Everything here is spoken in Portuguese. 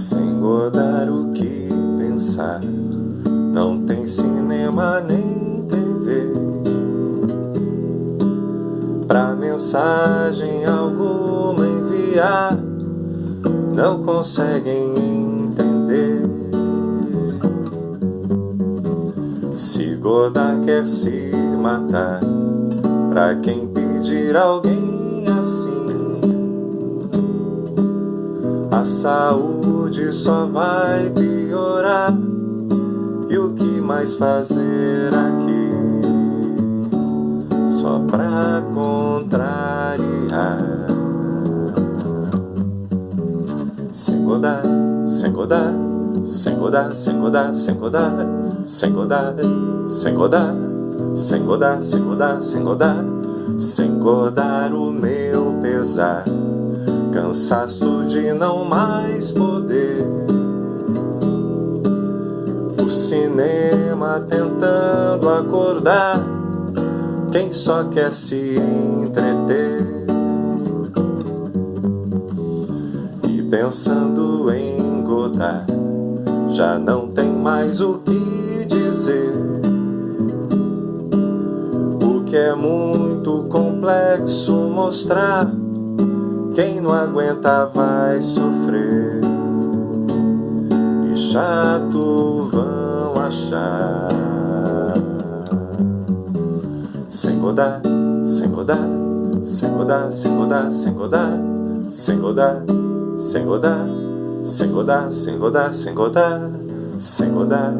sem godar o que pensar. Não tem cinema nem TV. Pra mensagem alguma enviar, não conseguem entender. Se guardar quer se matar, pra quem pedir alguém assim. A saúde só vai piorar E o que mais fazer aqui Só pra contrariar Sem godar, sem godar Sem godar, sem godar, sem godar Sem godar, sem godar Sem godar, sem godar, sem godar Sem godar o meu pesar cansaço de não mais poder. Cinema tentando acordar quem só quer se entreter? E pensando em Godard já não tem mais o que dizer. O que é muito complexo mostrar quem não aguenta vai sofrer E chato vão achar Sem godar, sem godar Sem godar, sem godar, sem godar Sem godar, sem godar Sem godar, sem godar, sem godar Sem godar